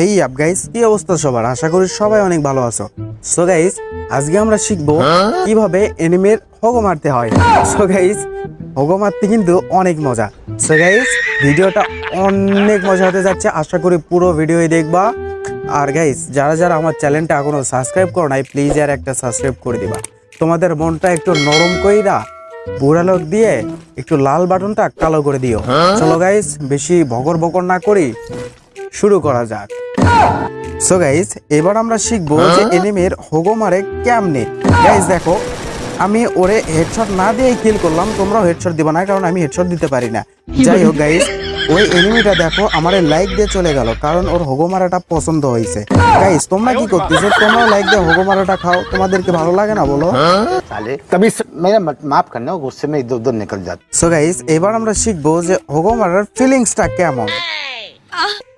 হেই up guys কি অবস্থা সবার? আশা করি সবাই অনেক ভালো আছো। সো গাইস আজকে আমরা শিখব কীভাবে এনিমের হগো মারতে হয়। সো গাইস হগো মারতে কিন্তু অনেক মজা। সো গাইস ভিডিওটা অনেক মজা হতে যাচ্ছে। আশা করি পুরো ভিডিওই দেখবা। আর গাইস যারা যারা আমার চ্যানেলটা এখনও সাবস্ক্রাইব করো নাই প্লিজ আর একটা সাবস্ক্রাইব করে দিবা। তোমাদের মনটা একটু নরম কইরা বুড়া লোক দিয়ে একটু লাল বাটনটা কালো করে দিও। চলো গাইস বেশি ভগর বকর না করি। শুরু করা যাক। সো গাইজ এবার আমরা শিখব হ্যাঁ? যে এনিমের হোগো মারে কেমনে। গাইজ দেখো আমি ওরে হেডশট না দিয়ে কিল করলাম তোমরাও হেডশট দিব না কারণ আমি হেডশট দিতে পারি না। যাই হোক গাইজ ওই এনিমিটা দেখো আমার লাইক দিয়ে চলে গেল কারণ ওর হোগো মারাটা পছন্দ হয়েছে। গাইস তোমরা কি করতেছো? তোমরা লাইক দিয়ে হোগো মারাটা খাও তোমাদেরকে ভালো লাগে না বলো? হ্যাঁ? তবে মেরা মাফ সো গাইস এবার আমরা শিখব যে হোগো মারার ফিলিংসটা কেমন।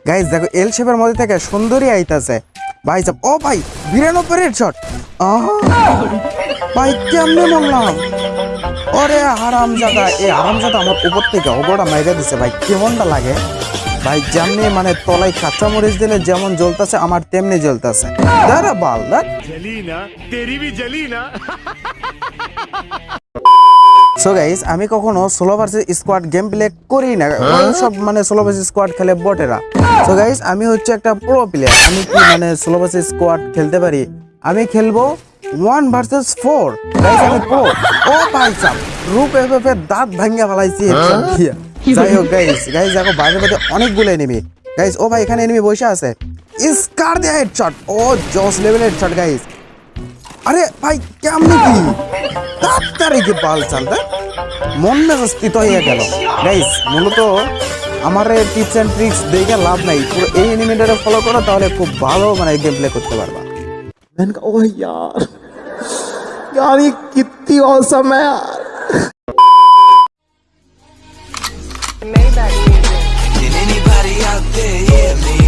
গাইস দেখো এল শেপের মধ্যে থেকে সুন্দরী আইতাছে। ভাই, সাব ও ভাই বিরানব্বই রেড শট ভাই, কেমনে মরলাম? ওরে, হারামজাদা, এই হারামজাদা আমার উপর থেকে ওগোটা মাইরা দিছে, ভাই, কেমনটা লাগে? ভাই, যেমনি মানে তলায় কাঁচা মরিচ দিলে যেমন জ্বলতেছে, আমার তেমনি জ্বলতেছে। দাঁড়া, বাল দেখ সো গাইস আমি কখনো solo versus squad game play করি না। ওই সব মানে সোলো ভার্সেস স্কোয়াড খেলে বটেরা সো গাইস আমি হচ্ছে একটা প্রো প্লেয়ার আমি কি মানে সোলো ভার্সেস স্কোয়াড খেলতে পারি? আমি খেলব ওয়ান ভার্সেস ফোর গাইস আমি প্রো ও ভাই সাব রূপ এফএফ এর দাঁত ভাঙ্গা ফেলাইছি। দিয়ে। যাই হোক গাইস গাইস দেখো বাইরে মধ্যে অনেকগুলো এনিমি গাইস ও ভাই এখানে এনিমি বসে আছে। স্কার দিয়ে হেডশট ও জস লেভেল হেডশট গাইস আরে ভাই কেমনে কি তাড়াতাড়ি কি বাল চালতে মন মেজাজ স্থিত হয়ে গেল গাইস মূলত আমার টিপস এন্ড ট্রিক্স দেখে লাভ নাই পুরো এই এনিমেটারে ফলো করো তাহলে খুব ভালো মানে গেম প্লে করতে পারবা मैंने कहा ओह यार यार ये कितनी औसम है यार Did anybody out